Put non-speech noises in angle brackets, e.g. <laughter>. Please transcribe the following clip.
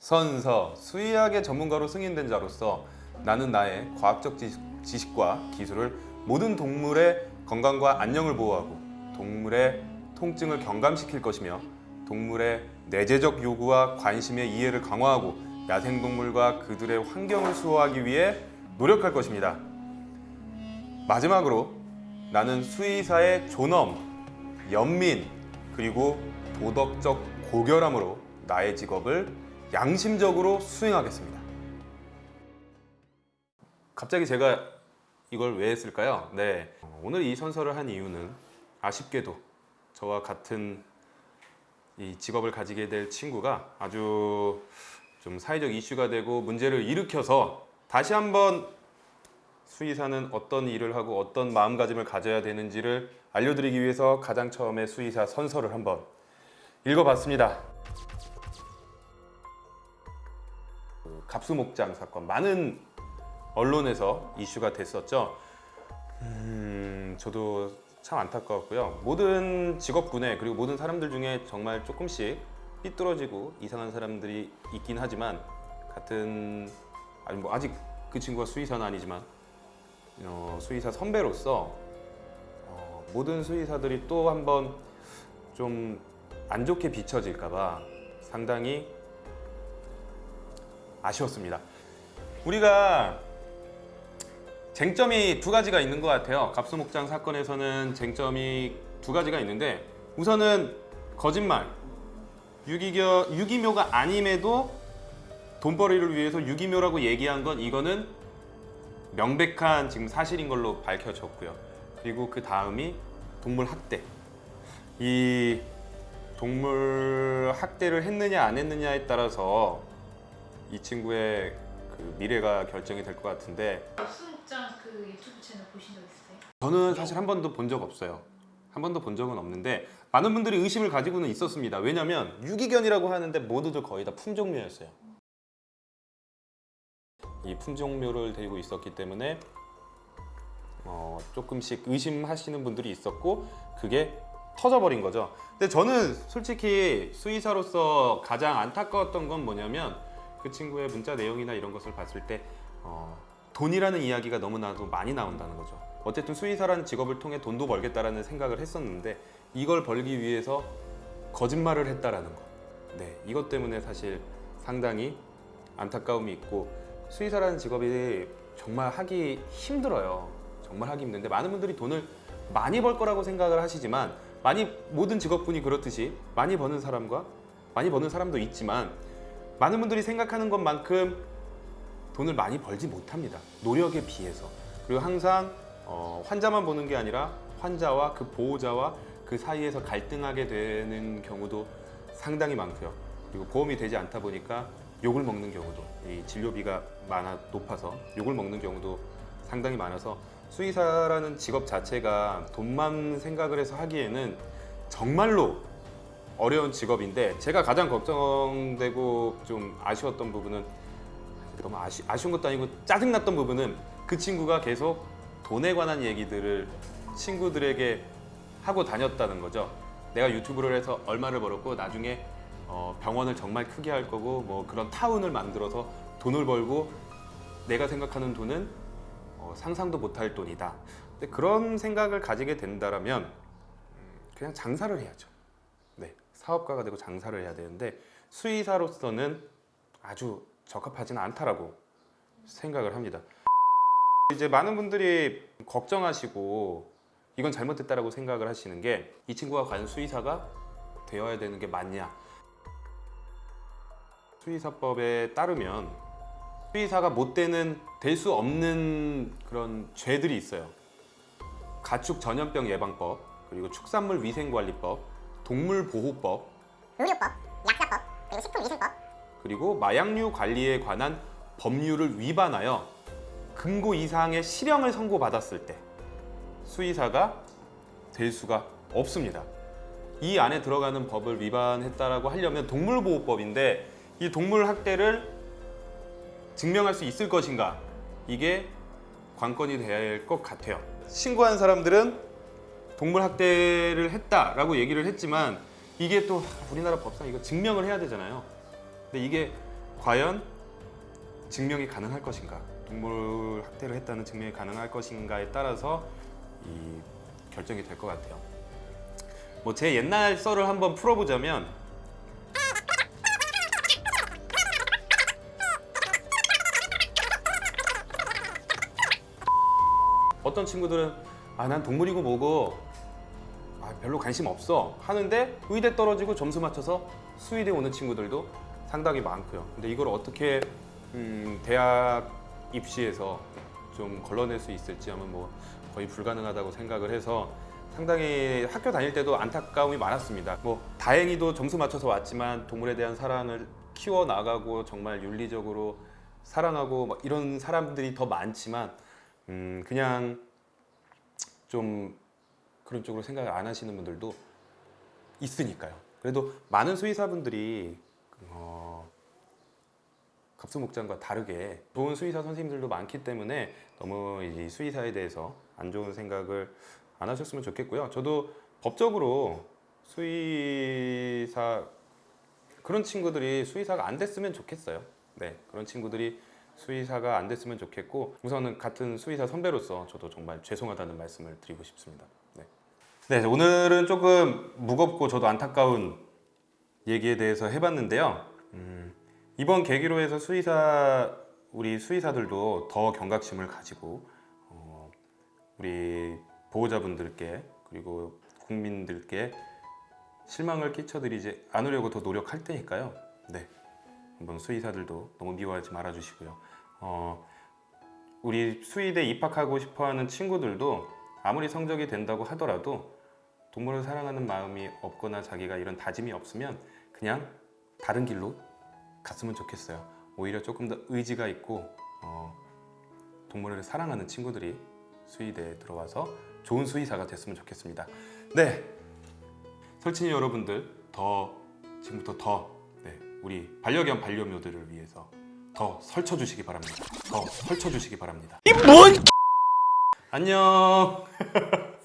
선서, 수의학의 전문가로 승인된 자로서 나는 나의 과학적 지식- 지식 과 기술을 모든 동물의 건강과 안녕을 보호하고 동물의 통증을 경감시킬 것이며 동물의 내재적 요구와 관심의 이해를 강화하고 야생동물과 그들의 환경을 수호하기 위해 노력할 것입니다. 마지막으로 나는 수의사의 존엄, 연민, 그리고 도덕적 고결함으로 나의 직업을 양심적으로 수행하겠습니다. 갑자기 제가 이걸 왜 했을까요? 네. 오늘 이 선서를 한 이유는 아쉽게도 저와 같은 이 직업을 가지게 될 친구가 아주 좀 사회적 이슈가 되고 문제를 일으켜서 다시 한번 수의사는 어떤 일을 하고 어떤 마음가짐을 가져야 되는지를 알려드리기 위해서 가장 처음에 수의사 선서를 한번 읽어봤습니다. 갑수목장 사건 많은 언론에서 이슈가 됐었죠. 음, 저도 참 안타까웠고요. 모든 직업군에 그리고 모든 사람들 중에 정말 조금씩 삐뚤어지고 이상한 사람들이 있긴 하지만 같은 아니 뭐 아직 그 친구가 수의사는 아니지만 어, 수의사 선배로서 어, 모든 수의사들이 또 한번 좀 안 좋게 비춰질까봐 상당히 아쉬웠습니다. 우리가 쟁점이 두 가지가 있는 것 같아요. 갑수목장 사건에서는 쟁점이 두 가지가 있는데 우선은 거짓말, 유기겨, 유기묘가 아님에도 돈벌이를 위해서 유기묘라고 얘기한 건 이거는 명백한 지금 사실인 걸로 밝혀졌고요. 그리고 그 다음이 동물 학대. 이 동물 학대를 했느냐 안 했느냐에 따라서 이 친구의 그 미래가 결정이 될 것 같은데 수목장 그 유튜브 채널 보신 적 있으세요? 저는 사실 한 번도 본 적 없어요. 한 번도 본 적은 없는데 많은 분들이 의심을 가지고는 있었습니다. 왜냐하면 유기견이라고 하는데 모두들 거의 다 품종묘였어요. 이 품종묘를 데리고 있었기 때문에 어, 조금씩 의심하시는 분들이 있었고 그게 터져버린 거죠. 근데 저는 솔직히 수의사로서 가장 안타까웠던 건 뭐냐면 그 친구의 문자 내용이나 이런 것을 봤을 때 어, 돈이라는 이야기가 너무나도 많이 나온다는 거죠. 어쨌든 수의사라는 직업을 통해 돈도 벌겠다라는 생각을 했었는데 이걸 벌기 위해서 거짓말을 했다라는 거. 네, 이것 때문에 사실 상당히 안타까움이 있고 수의사라는 직업이 정말 하기 힘들어요. 정말 하기 힘든데 많은 분들이 돈을 많이 벌 거라고 생각을 하시지만 많이 모든 직업군이 그렇듯이 많이 버는 사람과 많이 버는 사람도 있지만 많은 분들이 생각하는 것만큼 돈을 많이 벌지 못합니다. 노력에 비해서. 그리고 항상 어, 환자만 보는 게 아니라 환자와 그 보호자와 그 사이에서 갈등하게 되는 경우도 상당히 많고요. 그리고 보험이 되지 않다 보니까 욕을 먹는 경우도 이 진료비가 많아 높아서 욕을 먹는 경우도 상당히 많아서 수의사라는 직업 자체가 돈만 생각을 해서 하기에는 정말로 어려운 직업인데 제가 가장 걱정되고 좀 아쉬웠던 부분은 너무 아쉬, 아쉬운 것도 아니고 짜증났던 부분은 그 친구가 계속 돈에 관한 얘기들을 친구들에게 하고 다녔다는 거죠. 내가 유튜브를 해서 얼마를 벌었고 나중에 어, 병원을 정말 크게 할 거고 뭐 그런 타운을 만들어서 돈을 벌고 내가 생각하는 돈은 어, 상상도 못할 돈이다. 근데 그런 생각을 가지게 된다라면 음, 그냥 장사를 해야죠. 네, 사업가가 되고 장사를 해야 되는데 수의사로서는 아주 적합하지는 않다라고 생각을 합니다. 이제 많은 분들이 걱정하시고 이건 잘못됐다라고 생각을 하시는 게 이 친구가 과연 수의사가 되어야 되는 게 맞냐? 수의사법에 따르면 수의사가 못 되는 될 수 없는 그런 죄들이 있어요. 가축 전염병 예방법, 그리고 축산물 위생관리법, 동물보호법, 의료법, 약사법, 그리고 식품위생법, 그리고 마약류 관리에 관한 법률을 위반하여 금고 이상의 실형을 선고받았을 때 수의사가 될 수가 없습니다. 이 안에 들어가는 법을 위반했다라고 하려면 동물보호법인데 이 동물 학대를 증명할 수 있을 것인가 이게 관건이 할것 같아요. 신고한 사람들은 동물 학대를 했다라고 얘기를 했지만 이게 또 우리나라 법상 이거 증명을 해야 되잖아요. 근데 이게 과연 증명이 가능할 것인가 동물 학대를 했다는 증명이 가능할 것인가에 따라서 이 결정이 될 것 같아요. 뭐 제 옛날 썰을 한번 풀어보자면 어떤 친구들은 아 난 동물이고 뭐고 아, 별로 관심 없어 하는데 의대 떨어지고 점수 맞춰서 수의대 오는 친구들도 상당히 많고요. 근데 이걸 어떻게 음, 대학 입시에서 좀 걸러낼 수 있을지 하면 뭐 거의 불가능하다고 생각을 해서 상당히 학교 다닐 때도 안타까움이 많았습니다. 뭐 다행히도 점수 맞춰서 왔지만 동물에 대한 사랑을 키워 나가고 정말 윤리적으로 사랑하고 막 이런 사람들이 더 많지만 음, 그냥 좀 그런 쪽으로 생각을 안 하시는 분들도 있으니까요. 그래도 많은 수의사분들이 어, 갑수목장과 다르게 좋은 수의사 선생님들도 많기 때문에 너무 이 수의사에 대해서 안 좋은 생각을 안 하셨으면 좋겠고요. 저도 법적으로 수의사 그런 친구들이 수의사가 안 됐으면 좋겠어요. 네, 그런 친구들이 수의사가 안 됐으면 좋겠고 우선은 같은 수의사 선배로서 저도 정말 죄송하다는 말씀을 드리고 싶습니다. 네. 네, 오늘은 조금 무겁고 저도 안타까운 얘기에 대해서 해봤는데요. 음, 이번 계기로 해서 수의사 우리 수의사들도 더 경각심을 가지고 어, 우리 보호자분들께 그리고 국민들께 실망을 끼쳐드리지 않으려고 더 노력할 테니까요. 네, 한번 수의사들도 너무 미워하지 말아주시고요. 어, 우리 수의대 입학하고 싶어하는 친구들도 아무리 성적이 된다고 하더라도 동물을 사랑하는 마음이 없거나 자기가 이런 다짐이 없으면 그냥 다른 길로 갔으면 좋겠어요. 오히려 조금 더 의지가 있고 어, 동물을 사랑하는 친구들이 수의대에 들어와서 좋은 수의사가 됐으면 좋겠습니다. 네, 설친이 여러분들 더 지금부터 더 네, 우리 반려견 반려묘들을 위해서 더 설쳐 주시기 바랍니다. 더 설쳐 주시기 바랍니다. 이 뭔? 안녕. <laughs>